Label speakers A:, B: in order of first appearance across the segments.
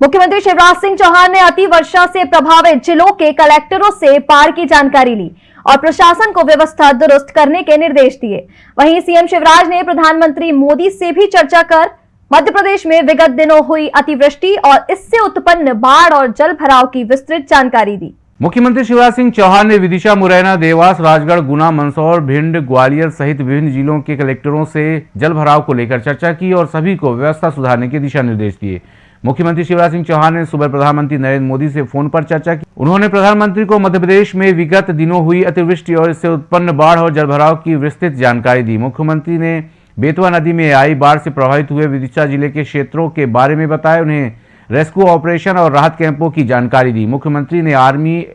A: मुख्यमंत्री शिवराज सिंह चौहान ने अति वर्षा से प्रभावित जिलों के कलेक्टरों से बाढ़ की जानकारी ली और प्रशासन को व्यवस्था दुरुस्त करने के निर्देश दिए। वहीं सीएम शिवराज ने प्रधानमंत्री मोदी से भी चर्चा कर मध्य प्रदेश में विगत दिनों हुई अतिवृष्टि और इससे उत्पन्न बाढ़ और जल भराव की विस्तृत जानकारी दी।
B: मुख्यमंत्री शिवराज सिंह चौहान ने विदिशा, मुरैना, देवास, राजगढ़, गुना, मंदसौर, भिंड, ग्वालियर सहित विभिन्न जिलों के कलेक्टरों से जल भराव को लेकर चर्चा की और सभी को व्यवस्था सुधारने के दिशा निर्देश दिए। मुख्यमंत्री शिवराज सिंह चौहान ने सुबह प्रधानमंत्री नरेंद्र मोदी से फ़ोन पर चर्चा की। उन्होंने प्रधानमंत्री को मध्य प्रदेश में विगत दिनों हुई अतिवृष्टि और इससे उत्पन्न बाढ़ और जलभराव की विस्तृत जानकारी दी। मुख्यमंत्री ने बेतवा नदी में आई बाढ़ से प्रभावित हुए विदिशा ज़िले के क्षेत्रों के बारे में बताया। उन्हें रेस्क्यू ऑपरेशन और राहत कैंपों की जानकारी दी। मुख्यमंत्री ने आर्मी,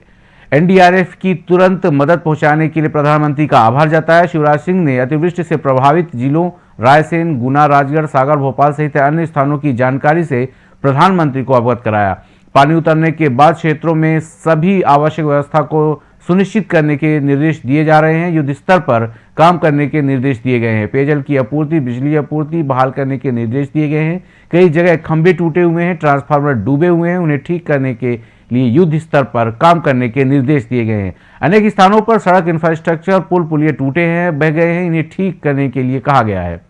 B: एनडीआरएफ की तुरंत मदद पहुँचाने के लिए प्रधानमंत्री का आभार जताया। शिवराज सिंह ने अतिवृष्टि से प्रभावित जिलों, रायसेन, गुना, राजगढ़, सागर, भोपाल सहित अन्य स्थानों की जानकारी से प्रधानमंत्री को अवगत कराया। पानी उतरने के बाद क्षेत्रों में सभी आवश्यक व्यवस्था को सुनिश्चित करने के निर्देश दिए जा रहे हैं। युद्ध स्तर पर काम करने के निर्देश दिए गए हैं। पेयजल की आपूर्ति, बिजली आपूर्ति, बहाल करने के निर्देश दिए गए हैं। कई जगह खंभे टूटे हुए हैं, ट्रांसफार्मर डूबे हुए हैं। उन्हें ठीक करने के लिए युद्ध स्तर पर काम करने के निर्देश दिए गए हैं। अनेक स्थानों पर सड़क इंफ्रास्ट्रक्चर पुल पुलिया टूटे हैं, बह गए हैं। इन्हें ठीक करने के लिए कहा गया है।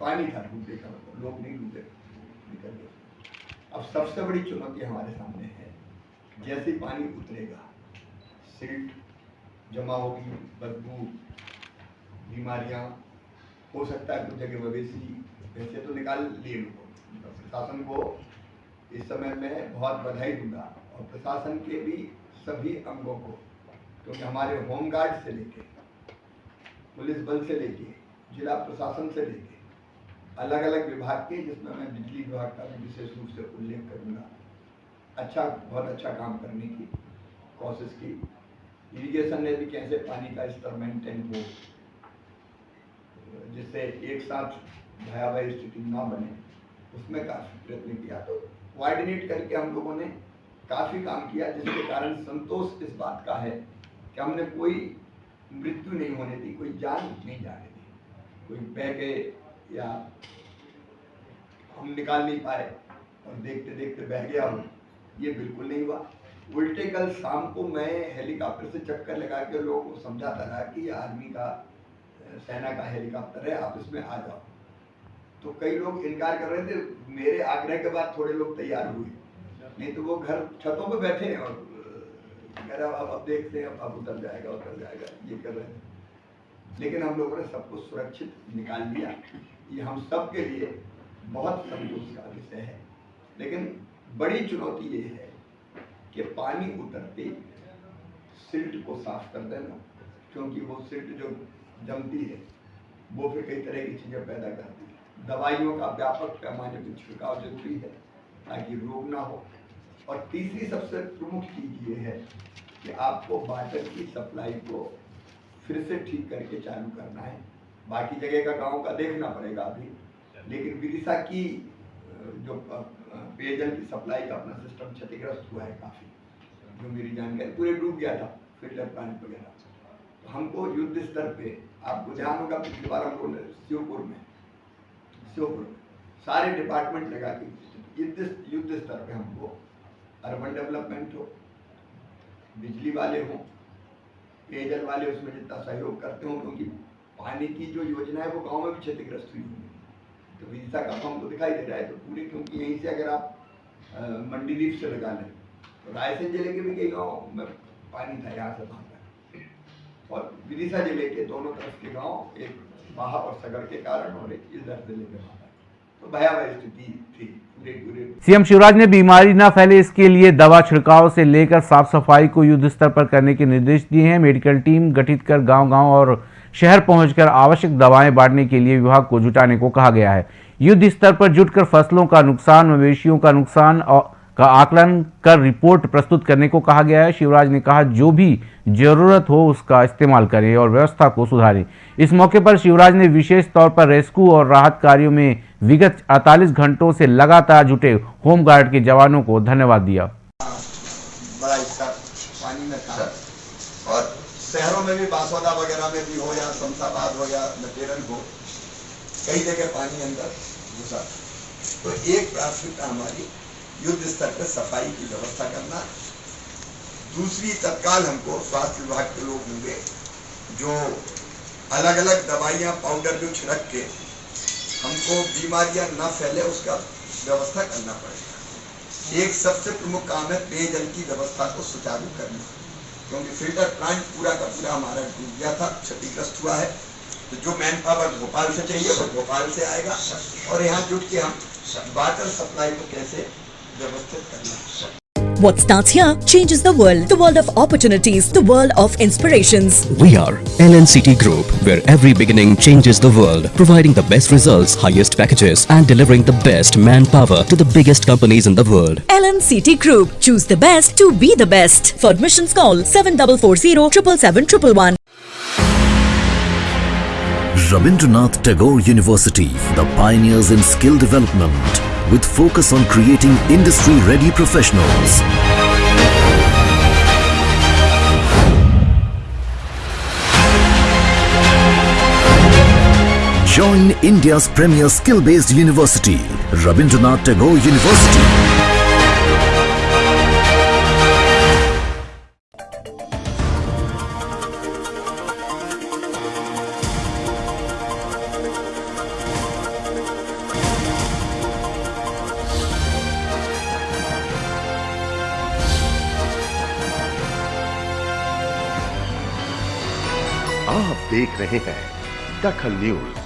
C: पानी था डूबने का मतलब लोग नहीं डूबे निकल गए अब सबसे बड़ी चुनौती हमारे सामने है, जैसे पानी उतरेगा, सिल्ट जमा होगी, बदबू, बीमारियाँ, हो सकता है कुछ जगह मवेशी वैसे तो निकाल लिए लोगों ने। प्रशासन को इस समय में बहुत बधाई दूँगा, और प्रशासन के भी सभी अंगों को, क्योंकि तो हमारे होमगार्ड से लेके, पुलिस बल से लेके, जिला प्रशासन से लेके अलग अलग विभाग के, जिसमें मैं बिजली विभाग का भी विशेष रूप से उल्लेख करूँगा। अच्छा बहुत अच्छा काम करने की कोशिश की। इरिगेशन ने भी कैसे पानी का स्तर मेंटेन हो, जिससे एक साथ भयावह स्थिति ना बने, उसमें काफ़ी प्रयत्न किया। तो कोऑर्डिनेट करके हम लोगों ने काफ़ी काम किया, जिसके कारण संतोष इस बात का है कि हमने कोई मृत्यु नहीं होने दी, कोई जान नहीं जाने दी। कोई बह गए या हम निकाल नहीं पाए और देखते देखते बह गया हूँ। ये बिल्कुल नहीं हुआ। उल्टे कल शाम को मैं हेलीकॉप्टर से चक्कर लगा के लोगों को समझाता रहा कि आर्मी का सेना का हेलीकॉप्टर है, आप इसमें आ जाओ। तो कई लोग इनकार कर रहे थे, मेरे आग्रह के बाद थोड़े लोग तैयार हुए। नहीं तो वो घर छतों पे बैठे हैं और कह रहा अब अब देखते हैं, अब अब उतर जाएगा उतर जाएगा। ये कर रहे थे। लेकिन हम लोगों ने सबको सुरक्षित निकाल लिया ये हम सब के लिए बहुत संतोष का विषय है। लेकिन बड़ी चुनौती ये है कि पानी उतरते सिल्ट को साफ़ कर देना, क्योंकि वो सिल्ट जो जमती है, वो फिर कई तरह की चीज़ें पैदा करती है। दवाइयों का व्यापक पैमाने पर छिड़काव ज़रूरी है, ताकि रोग ना हो। और तीसरी सबसे प्रमुख चीज़ ये है कि आपको वाटर की सप्लाई को फिर से ठीक करके चालू करना है। बाकी जगह का गाँव का देखना पड़ेगा अभी। लेकिन विदिशा की जो पेयजल की सप्लाई का अपना सिस्टम क्षतिग्रस्त हुआ है काफ़ी। जो मेरी जानकारी पूरे डूब गया था फ़िल्टर प्लांट वगैरह। तो हमको युद्ध स्तर पे आपको ध्यान होगा पिछली बार हम लोगों ने श्योपुर में श्योपुर में सारे डिपार्टमेंट लगा के युद्ध युद्ध स्तर पे हमको अर्बन डेवलपमेंट हो बिजली वाले हों पेयजल वाले उसमें जितना सहयोग करते हो क्योंकि पानी की जो योजना है वो गाँव में भी क्षतिग्रस्त हुई है तो विदिशा का फॉर्म तो दिखाई दे रहा है तो पूरे क्योंकि यहीं से अगर आप अ, मंडीदीप से लगा लें तो रायसेन ज़िले के भी कई गाँव में पानी था यहाँ से तक और विदिशा ज़िले के दोनों तरफ़ के गाँव एक बाहा और सगड़ के कारण और एक इधर ज़िले के तक तो
B: सीएम शिवराज ने बीमारी न फैले इसके लिए दवा छिड़काव से लेकर साफ़ सफ़ाई को युद्ध स्तर पर करने के निर्देश दिए हैं। मेडिकल टीम गठित कर गांव-गांव और शहर पहुंचकर आवश्यक दवाएँ बांटने के लिए विभाग को जुटाने को कहा गया है। युद्ध स्तर पर जुटकर फ़सलों का नुकसान, मवेशियों का नुकसान और का आकलन कर रिपोर्ट प्रस्तुत करने को कहा गया है। शिवराज ने कहा, जो भी ज़रूरत हो उसका इस्तेमाल करें और व्यवस्था को सुधारें। इस मौके पर शिवराज ने विशेष तौर पर रेस्क्यू और राहत कार्यों में विगत 48 घंटों से लगातार जुटे होमगार्ड के जवानों को धन्यवाद दिया।
C: शहरों में भी बांसवाड़ा वगैरह में भी हो या शमशाबाद वगैरह मटेरियल हो, कई जगह पानी अंदर घुसा। तो एक प्राथमिकता हमारी युद्ध स्तर पर सफ़ाई की व्यवस्था करना। दूसरी, तत्काल हमको स्वास्थ्य विभाग के लोग होंगे जो अलग अलग दवाइयाँ पाउडर जो छिड़क के हमको बीमारियाँ न फैले, उसका व्यवस्था करना पड़ेगा। एक सबसे प्रमुख काम है पेयजल की व्यवस्था को सुचारू करना, क्योंकि फ़िल्टर प्लांट पूरा का पूरा हमारा डूब गया था, क्षतिग्रस्त हुआ है। तो जो मैन पावर भोपाल से चाहिए, वो भोपाल से आएगा। और यहाँ जुट के हम वाटर सप्लाई को कैसे
D: What starts here changes the world. The world of opportunities. The world of inspirations.
E: We are LNCT Group, where every beginning changes the world, providing the best results, highest packages, and delivering the best manpower to the biggest companies in the world.
D: LNCT Group. Choose the best to be the best. For admissions call 7440 777
F: Rabindranath Tagore University, the pioneers in skill development, with focus on creating industry-ready professionals. Join India's premier skill-based university, Rabindranath Tagore University.
G: देख रहे हैं दखल news.